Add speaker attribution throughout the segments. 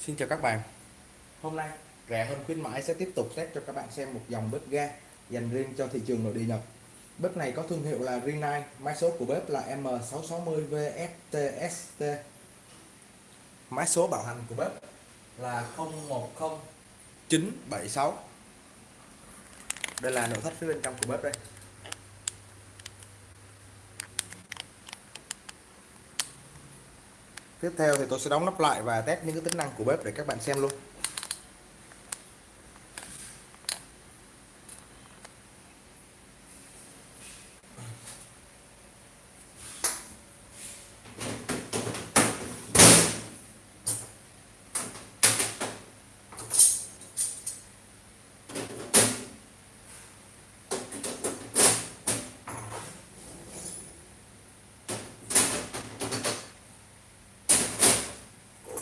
Speaker 1: Xin chào các bạn. Hôm nay rẻ hơn khuyến mãi sẽ tiếp tục test cho các bạn xem một dòng bếp ga dành riêng cho thị trường nội địa Nhật. Bếp này có thương hiệu là Rinnai, mã số của bếp là M660VSTST Mã số bảo hành của bếp là 010976 Đây là nội thất phía bên trong của bếp đây. Tiếp theo thì tôi sẽ đóng nắp lại và test những cái tính năng của bếp để các bạn xem luôn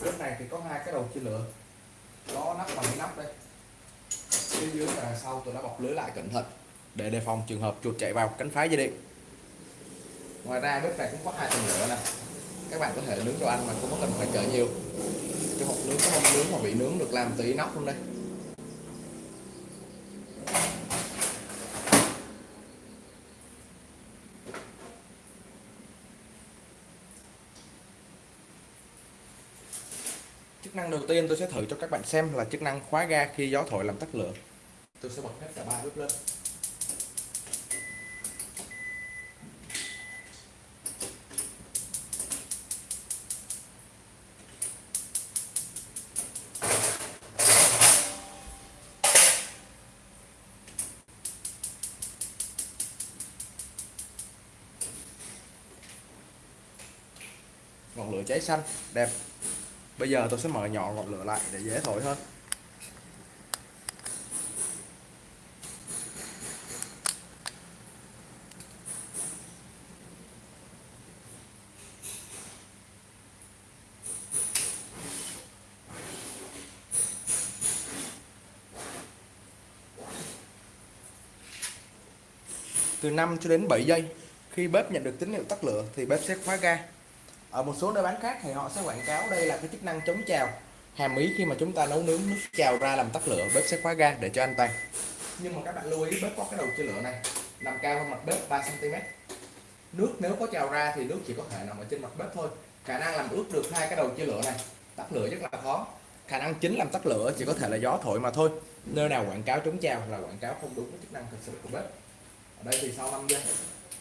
Speaker 1: bếp này thì có hai cái đầu chia lửa. Có nắp bằng cái nắp đây. Phía dưới và sau tôi đã bọc lưới lại cẩn thận để đề phòng trường hợp chuột chạy vào cánh phá dây điện. Ngoài ra bếp này cũng có hai tầng lửa nè. Các bạn có thể nướng đồ ăn mà không có cần phải chở nhiều. Cái hộp nướng có hộp nướng mà bị nướng được làm từ inox luôn đây. Chức năng đầu tiên tôi sẽ thử cho các bạn xem là chức năng khóa ga khi gió thổi làm tắt lửa. Tôi sẽ bật hết cả ba bếp lên. Ngọn lửa cháy xanh, đẹp bây giờ tôi sẽ mở nhỏ ngọn lửa lại để dễ thổi hơn. Từ 5 cho đến 7 giây, khi bếp nhận được tín hiệu tắt lửa thì bếp sẽ khóa ga ở một số nơi bán khác thì họ sẽ quảng cáo đây là cái chức năng chống trào hàm ý khi mà chúng ta nấu nướng nước trào ra làm tắt lửa, bếp sẽ khóa ga để cho an toàn nhưng mà các bạn lưu ý, bếp có cái đầu chia lửa này, nằm cao hơn mặt bếp 3 cm nước nếu có trào ra thì nước chỉ có thể nằm ở trên mặt bếp thôi. Khả năng làm ướt được hai cái đầu chia lửa này, tắt lửa rất là khó. Khả năng chính làm tắt lửa chỉ có thể là gió thổi mà thôi. Nơi nào quảng cáo chống trào là quảng cáo không đúng với chức năng thực sự của bếp. Ở đây thì sau 5 giây,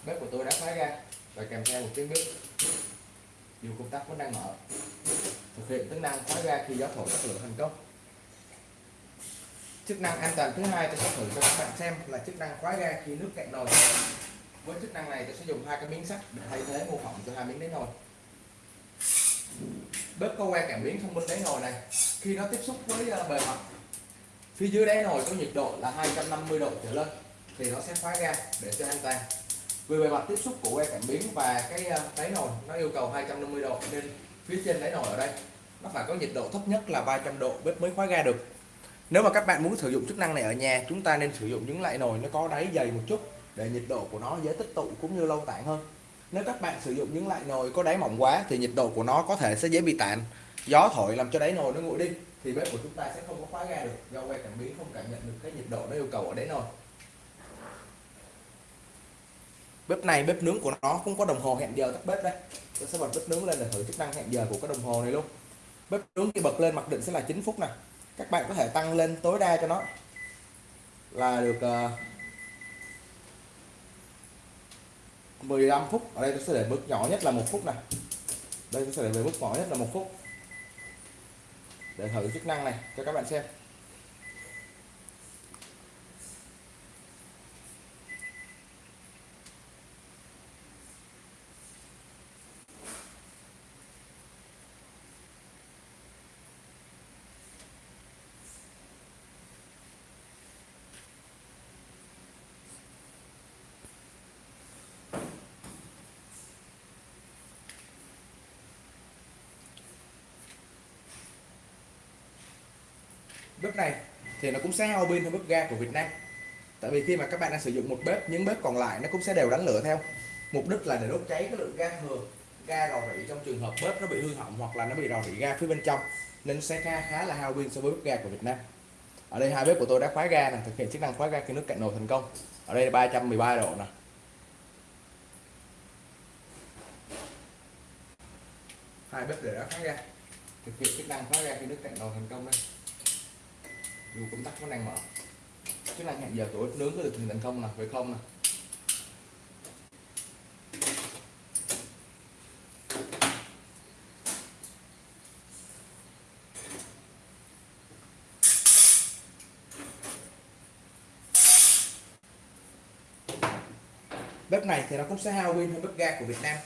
Speaker 1: bếp của tôi đã khóa ga và kèm theo một tiếng bếp dù công tắc vẫn đang mở. Thực hiện tính năng khóa ga khi gió thổi các lửa thành công. Chức năng an toàn thứ hai tôi sẽ thử cho các bạn xem là chức năng khóa ga khi nước cạn nồi. Với chức năng này tôi sẽ dùng hai cái miếng sắt để thay thế mô phỏng cho hai miếng đáy nồi. Bếp có que cảm biến thông minh đáy nồi này. Khi nó tiếp xúc với ờ, bề mặt, phía dưới đáy nồi có nhiệt độ là 250 độ trở lên thì nó sẽ khóa ga để cho an toàn vì bề mặt tiếp xúc của que cảm biến và cái ờ, đáy nồi nó yêu cầu 250 độ, nên phía trên đáy nồi ở đây nó phải có nhiệt độ thấp nhất là 300 độ bếp mới khóa ga được. Nếu mà các bạn muốn sử dụng chức năng này ở nhà, chúng ta nên sử dụng những loại nồi nó có đáy dày một chút để nhiệt độ của nó, dễ tích tụ cũng như lâu tản hơn. Nếu các bạn sử dụng những loại nồi có đáy mỏng quá thì nhiệt độ của nó có thể sẽ dễ bị tản. Gió thổi làm cho đáy nồi nó nguội đi, thì bếp của chúng ta sẽ không có khóa ga được do que cảm biến không cảm nhận được cái nhiệt độ nó yêu cầu ở đáy nồi bếp này bếp nướng của nó cũng có đồng hồ hẹn giờ tắt bếp đây. Tôi sẽ bật bếp nướng lên để thử chức năng hẹn giờ của cái đồng hồ này luôn. Bếp nướng khi bật lên mặc định sẽ là 9 phút này các bạn có thể tăng lên tối đa cho nó. Là được ờ, uh, 15 phút. Ở đây tôi sẽ để mức nhỏ nhất là một phút này đây tôi sẽ để về mức nhỏ nhất là một phút. Để thử chức năng này cho các bạn xem. Bếp này thì nó cũng sẽ hao pin hơn bếp ga của Việt Nam. Tại vì khi mà các bạn đang sử dụng một bếp những bếp còn lại nó cũng sẽ đều đánh lửa theo. Mục đích là để đốt cháy cái lượng ga thừa ga rò rỉ trong trường hợp bếp nó bị hư hỏng hoặc là nó bị rò rỉ ga phía bên trong nên sẽ khá, khá là hao pin so với bếp ga của Việt Nam. Ở đây hai bếp của tôi đã khóa ga này thực hiện chức năng khóa ga khi nước cạn nồi thành công. Ở đây là 313 độ nè. Hai bếp đều đã khóa ga. Thực hiện chức năng khóa ga khi nước cạn nồi thành công đây dù công tắc vẫn đang mở chức năng hẹn giờ của nướng có được thực hiện thành công nè với không nè. Bếp này thì nó cũng sẽ hao pin hơn bếp ga của Việt Nam.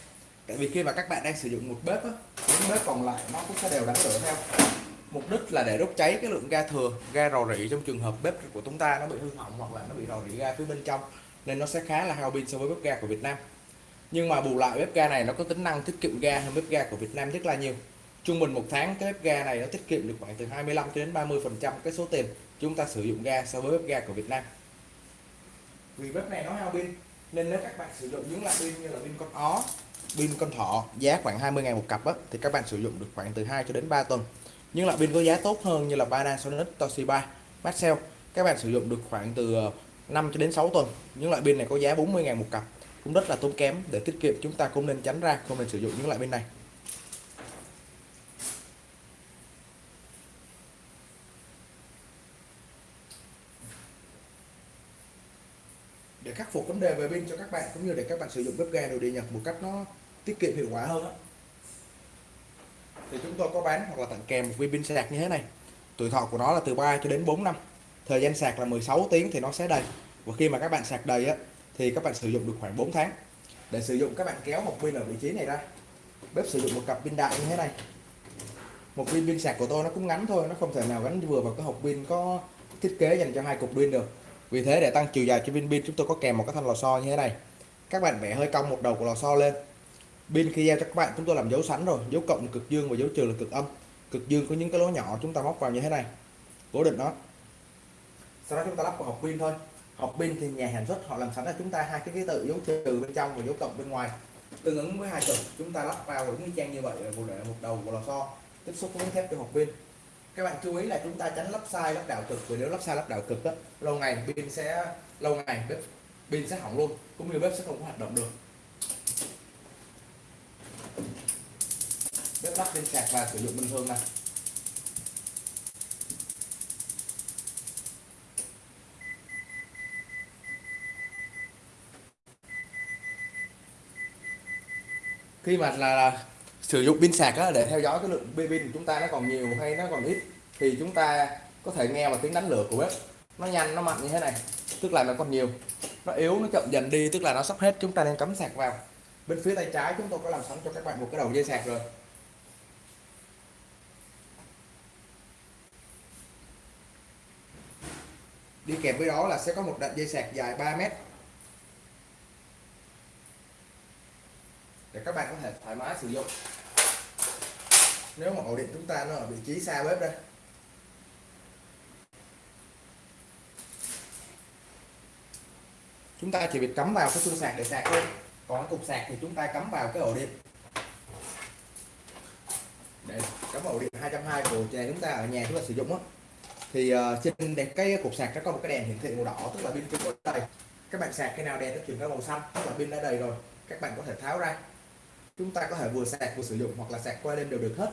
Speaker 1: Tại vì khi mà các bạn đang sử dụng một bếp á, những bếp còn lại nó cũng sẽ đều đánh lửa theo mục đích là để đốt cháy cái lượng ga thừa ga rò rỉ trong trường hợp bếp của chúng ta nó bị hư hỏng hoặc là nó bị rò rỉ ga phía bên trong nên nó sẽ khá là hao pin so với bếp ga của Việt Nam. Nhưng mà bù lại bếp ga này nó có tính năng tiết kiệm ga hơn bếp ga của Việt Nam rất là nhiều. Trung bình một tháng cái bếp ga này nó tiết kiệm được khoảng từ 25 đến 30 phần trăm cái số tiền chúng ta sử dụng ga so với bếp ga của Việt Nam. Vì bếp này nó hao pin nên nếu các bạn sử dụng những loại pin như là pin con ó pin con thọ giá khoảng 20 ngàn một cặp á, thì các bạn sử dụng được khoảng từ 2 cho đến 3 tuần những loại pin có giá tốt hơn như là Panasonic Toshiba Maxell các bạn sử dụng được khoảng từ ờ, 5 cho đến 6 tuần những loại pin này có giá 40 ngàn một cặp. Cũng rất là tốn kém, để tiết kiệm chúng ta cũng nên tránh ra, không nên sử dụng những loại pin này. Để khắc phục vấn đề về pin cho các bạn, cũng như để các bạn sử dụng bếp ga đồ điện Nhật một cách nó tiết kiệm hiệu quả hơn đó thì chúng tôi có bán hoặc là tặng kèm một viên pin sạc như thế này. Tuổi thọ của nó là từ 3 cho đến 4 năm. Thời gian sạc là 16 tiếng thì nó sẽ đầy. Và khi mà các bạn sạc đầy á, thì các bạn sử dụng được khoảng 4 tháng. Để sử dụng, các bạn kéo một pin ở vị trí này ra. Bếp sử dụng một cặp pin đại như thế này. Một viên pin sạc của tôi nó cũng ngắn thôi, nó không thể nào gắn vừa vào cái hộp pin có thiết kế dành cho hai cục pin được. Vì thế để tăng chiều dài cho viên pin, chúng tôi có kèm một cái thanh lò xo như thế này. Các bạn vẽ hơi cong một đầu của lò xo lên pin khi giao cho các bạn chúng tôi làm dấu sẵn rồi. Dấu cộng là cực dương và dấu trừ là cực âm. Cực dương có những cái lỗ nhỏ chúng ta móc vào như thế này. Cố định nó. Sau đó chúng ta lắp vào hộp pin thôi. Hộp pin thì nhà sản xuất họ làm sẵn cho chúng ta hai cái ký tự dấu trừ bên trong và dấu cộng bên ngoài. Tương ứng với hai cực chúng ta lắp vào đúng như trang như vậy một để một đầu của lò xo. Tiếp xúc với thép cho hộp pin. Các bạn chú ý là chúng ta tránh lắp sai lắp đảo cực. Vì nếu lắp sai lắp đảo cực đó, lâu ngày pin sẽ lâu ngày bếp pin sẽ hỏng luôn. Cũng như bếp sẽ không có hoạt động được. Lắp lên sạc và sử dụng bình thường này. Khi mà là, là sử dụng pin sạc á, để theo dõi cái lượng pin của chúng ta nó còn nhiều hay nó còn ít thì chúng ta có thể nghe vào tiếng đánh lửa của bếp nó nhanh nó mạnh như thế này tức là nó còn nhiều. Nó yếu nó chậm dần đi tức là nó sắp hết chúng ta nên cắm sạc vào. Bên phía tay trái chúng tôi có làm sẵn cho các bạn một cái đầu dây sạc rồi. Đi kèm với đó là sẽ có một đoạn dây sạc dài 3 mét. Để các bạn có thể thoải mái sử dụng. Nếu mà ổ điện chúng ta nó ở vị trí xa bếp đây. Chúng ta chỉ việc cắm vào cái xương sạc để sạc thôi. Còn cục sạc thì chúng ta cắm vào cái ổ điện. Để cắm ổ điện 220 của nhà chúng ta ở nhà chúng ta sử dụng á thì uh, trên đèn cái cục sạc nó có một cái đèn hiển thị màu đỏ tức là pin chưa có đầy các bạn sạc cái nào đèn nó chuyển sang màu xanh tức là pin đã đầy rồi các bạn có thể tháo ra. Chúng ta có thể vừa sạc vừa sử dụng hoặc là sạc qua đêm đều được hết.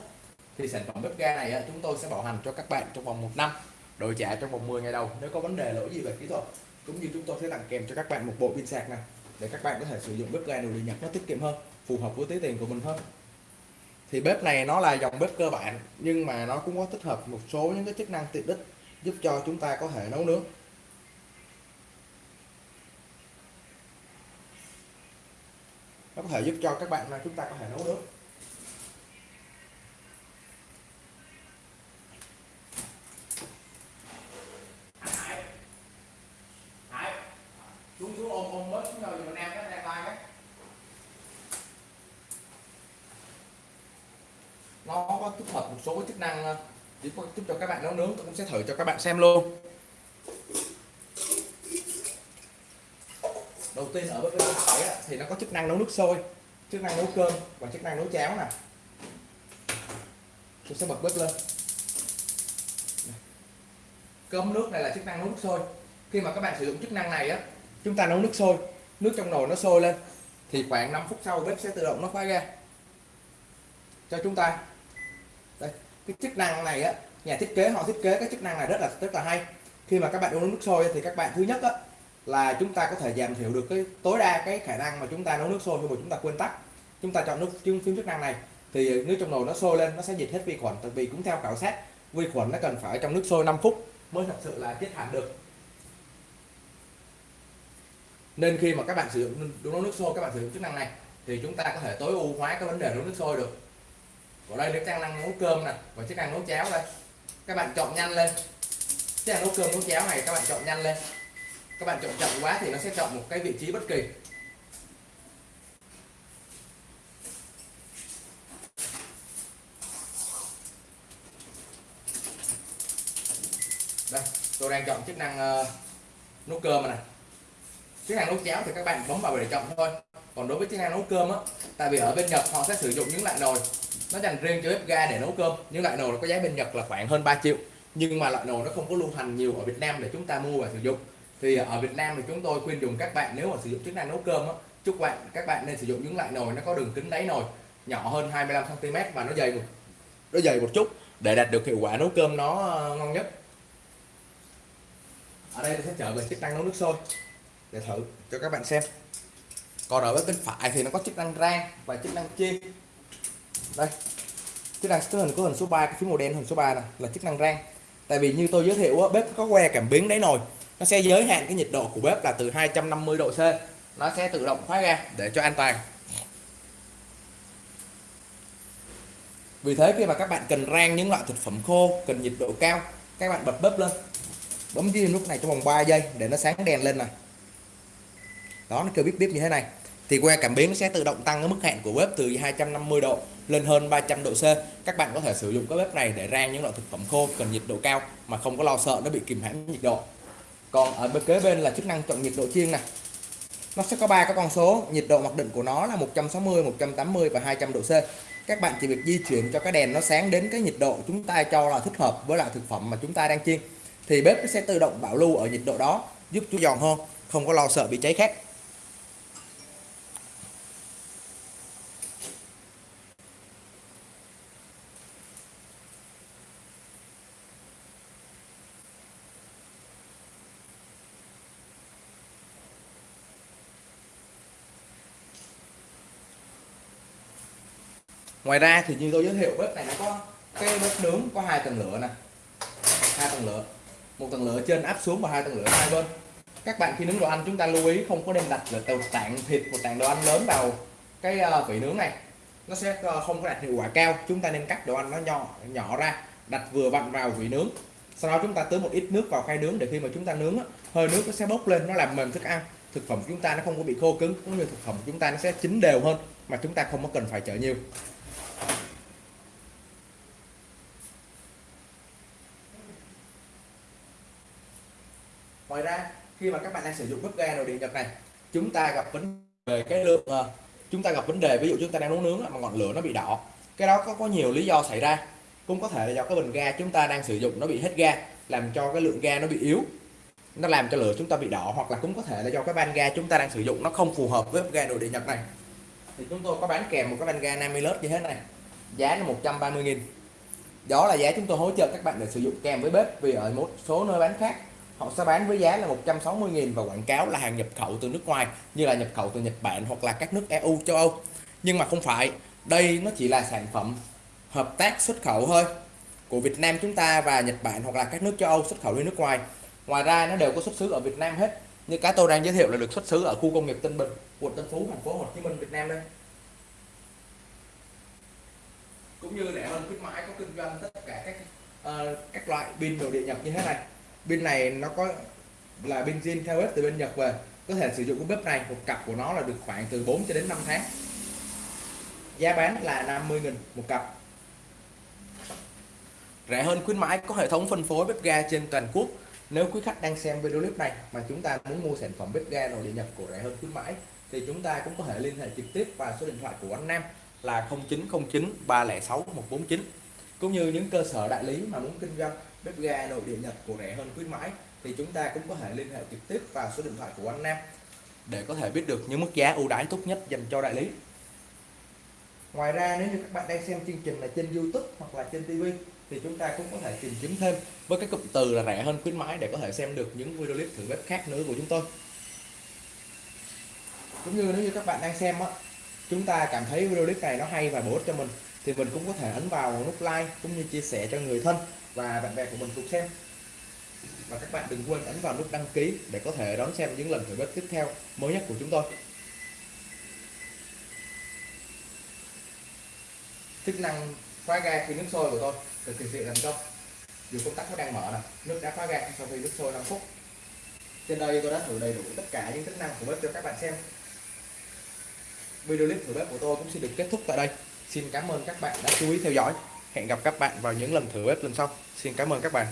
Speaker 1: Thì sản phẩm bếp ga này chúng tôi sẽ bảo hành cho các bạn trong vòng một năm đổi trả trong vòng 10 ngày đầu nếu có vấn đề lỗi gì về kỹ thuật. Cũng như chúng tôi sẽ tặng kèm cho các bạn một bộ pin sạc này để các bạn có thể sử dụng bếp ga đồ điện nhật nó tiết kiệm hơn phù hợp với túi tiền của mình hơn thì bếp này nó là dòng bếp cơ bản, nhưng mà nó cũng có tích hợp một số những cái chức năng tiện ích giúp cho chúng ta có thể nấu nướng. Nó có thể giúp cho các bạn là chúng ta có thể nấu nướng. Xuống xuống ôm ôm bớt, xuống rồi mình em cái tay đấy nó có tích hợp một số chức năng ờ, để giúp cho các bạn nấu nướng. Tôi cũng sẽ thử cho các bạn xem luôn. Đầu tiên ở bên phải thì nó có chức năng nấu nước sôi, chức năng nấu cơm và chức năng nấu cháo nè. Tôi sẽ bật bếp lên. Cơm nước này là chức năng nấu nước sôi. Khi mà các bạn sử dụng chức năng này á, chúng ta nấu nước sôi, nước trong nồi nó sôi lên, thì khoảng 5 phút sau bếp sẽ tự động nó khóa ga cho chúng ta cái chức năng này á, nhà thiết kế họ thiết kế cái chức năng này rất là rất là hay. Khi mà các bạn uống nước sôi thì các bạn thứ nhất á, là chúng ta có thể giảm thiểu được cái tối đa cái khả năng mà chúng ta nấu nước sôi khi mà chúng ta quên tắt. Chúng ta chọn nước phím chức năng này, thì nước trong nồi nó sôi lên, nó sẽ diệt hết vi khuẩn, tại vì cũng theo khảo sát, vi khuẩn nó cần phải trong nước sôi 5 phút mới thật sự là chết hẳn được. Nên khi mà các bạn sử dụng nấu nước sôi, các bạn sử dụng chức năng này, thì chúng ta có thể tối ưu hóa cái vấn đề nấu nước sôi được ở đây chức năng nấu cơm nè và chức năng nấu cháo đây. Các bạn chọn nhanh lên. Chức năng nấu cơm nấu cháo này các bạn chọn nhanh lên. Các bạn chọn chậm quá thì nó sẽ chọn một cái vị trí bất kỳ. Đây tôi đang chọn chức năng uh, nấu cơm này chức năng nấu cháo thì các bạn bấm vào để chọn thôi. Còn đối với chức năng nấu cơm á tại vì ở bên Nhật họ sẽ sử dụng những loại nồi nó dành riêng cho bếp ga để nấu cơm những loại nồi nó có giá bên Nhật là khoảng hơn 3 triệu. Nhưng mà loại nồi nó không có lưu hành nhiều ở Việt Nam để chúng ta mua và sử dụng. Thì ở Việt Nam thì chúng tôi khuyên dùng các bạn nếu mà sử dụng chức năng nấu cơm á, chúc bạn, các bạn nên sử dụng những loại nồi nó có đường kính đáy nồi, nhỏ hơn 25 cm và nó dày một, nó dày một chút để đạt được hiệu quả nấu cơm nó ờ, ngon nhất. Ở đây sẽ trở về chức năng nấu nước sôi để thử cho các bạn xem. Còn ở bên phải thì nó có chức năng rang và chức năng chiên đây. Chức năng cái hình có hình số 3 cái phím màu đen hình số 3 này là chức năng rang. Tại vì như tôi giới thiệu bếp có que cảm biến đáy nồi. Nó sẽ giới hạn cái nhiệt độ của bếp là từ 250 độ C. Nó sẽ tự động khóa ra để cho an toàn. Vì thế khi mà các bạn cần rang những loại thực phẩm khô, cần nhiệt độ cao, các bạn bật bếp lên. Bấm dưới lúc này trong vòng 3 giây để nó sáng đèn lên này đó, nó kêu bíp bíp như thế này. Thì que cảm biến nó sẽ tự động tăng cái mức hạn của bếp từ 250 độ lên hơn 300 độ C. Các bạn có thể sử dụng cái bếp này để rang những loại thực phẩm khô cần nhiệt độ cao mà không có lo sợ nó bị kìm hãm nhiệt độ. Còn ở bên kế bên là chức năng chọn nhiệt độ chiên này nó sẽ có ba cái con số, nhiệt độ mặc định của nó là 160 180 và 200 độ C. Các bạn chỉ việc di chuyển cho cái đèn nó sáng đến cái nhiệt độ chúng ta cho là thích hợp với loại thực phẩm mà chúng ta đang chiên. Thì bếp nó sẽ tự động bảo lưu ở nhiệt độ đó, giúp chú giòn hơn, không có lo sợ bị cháy khét. Ngoài ra thì như tôi giới thiệu, bếp này nó có cái bếp nướng có hai tầng lửa nè. Hai tầng lửa. Một tầng lửa trên áp xuống và hai tầng lửa hai bên. Các bạn khi nướng đồ ăn, chúng ta lưu ý không có nên đặt là tạng thịt, một tạng đồ ăn lớn vào cái ờ, vị vỉ nướng này. Nó sẽ ờ, không có đạt hiệu quả cao. Chúng ta nên cắt đồ ăn nó nhỏ nhỏ ra, đặt vừa vặn vào vỉ nướng. Sau đó chúng ta tưới một ít nước vào khay nướng để khi mà chúng ta nướng hơi nước nó sẽ bốc lên, nó làm mềm thức ăn. Thực phẩm chúng ta nó không có bị khô cứng, cũng như thực phẩm chúng ta nó sẽ chín đều hơn, mà chúng ta không có cần phải chờ nhiều. Ngoài ra, khi mà các bạn đang sử dụng bếp ga nồi điện nhật này, chúng ta gặp vấn đề cái lượng ờ, chúng ta gặp vấn đề, ví dụ chúng ta đang nấu nướng mà ngọn lửa nó bị đỏ. Cái đó có có nhiều lý do xảy ra. Cũng có thể là do cái bình ga chúng ta đang sử dụng nó bị hết ga, làm cho cái lượng ga nó bị yếu. Nó làm cho lửa chúng ta bị đỏ, hoặc là cũng có thể là do cái van ga chúng ta đang sử dụng nó không phù hợp với bếp ga nồi điện nhật này. Thì chúng tôi có bán kèm một cái van ga 50 lớp như thế này. Giá là 130 nghìn. Đó là giá chúng tôi hỗ trợ các bạn để sử dụng kèm với bếp, vì ở một số nơi bán khác họ sẽ bán với giá là 160.000 và quảng cáo là hàng nhập khẩu từ nước ngoài như là nhập khẩu từ Nhật Bản hoặc là các nước EU châu Âu. Nhưng mà không phải đây nó chỉ là sản phẩm hợp tác xuất khẩu thôi. Của Việt Nam chúng ta và Nhật Bản hoặc là các nước châu Âu xuất khẩu đi nước ngoài. Ngoài ra nó đều có xuất xứ ở Việt Nam hết. Như cái tôi đang giới thiệu là được xuất xứ ở khu công nghiệp Tân Bình quận Tân Phú thành phố Hồ Chí Minh Việt Nam đây. Cũng như rẻ hơn khuyến mãi có kinh doanh tất cả các uh, các loại pin đồ điện nhập như thế này bên này nó có là bên zin theo bếp từ bên Nhật về. Có thể sử dụng cái bếp này, một cặp của nó là được khoảng từ 4 cho đến 5 tháng. Giá bán là 50 nghìn một cặp. Rẻ hơn khuyến mãi, có hệ thống phân phối bếp ga trên toàn quốc. Nếu quý khách đang xem video clip này mà chúng ta muốn mua sản phẩm bếp ga nội địa nhập của rẻ hơn khuyến mãi, thì chúng ta cũng có thể liên hệ trực tiếp vào số điện thoại của anh Nam là 0909 306 149 cũng như những cơ sở đại lý mà muốn kinh doanh bếp ga nội địa Nhật của rẻ hơn khuyến mãi, thì chúng ta cũng có thể liên hệ trực tiếp vào số điện thoại của anh Nam để có thể biết được những mức giá ưu đãi tốt nhất dành cho đại lý. Ngoài ra, nếu như các bạn đang xem chương trình là trên YouTube hoặc là trên TV thì chúng ta cũng có thể tìm kiếm thêm với cái cụm từ là rẻ hơn khuyến mãi để có thể xem được những video clip thử bếp khác nữa của chúng tôi. Cũng như nếu như các bạn đang xem á, chúng ta cảm thấy video clip này nó hay và bổ ích cho mình, thì mình cũng có thể ấn vào nút like cũng như chia sẻ cho người thân và bạn bè của mình cùng xem. Và các bạn đừng quên ấn vào nút đăng ký để có thể đón xem những lần thử bếp tiếp theo mới nhất của chúng tôi. Chức năng khóa ga khi nước sôi của tôi được thực hiện thành công. Dù công tắc nó đang mở nè, nước đã khóa ga sau khi nước sôi 5 phút. Trên đây tôi đã thử đầy đủ tất cả những tính năng của bếp cho các bạn xem. Video clip thử bếp của tôi cũng xin được kết thúc tại đây. Xin cảm ơn các bạn đã chú ý theo dõi hẹn gặp các bạn vào những lần thử bếp lần sau. Xin cảm ơn các bạn.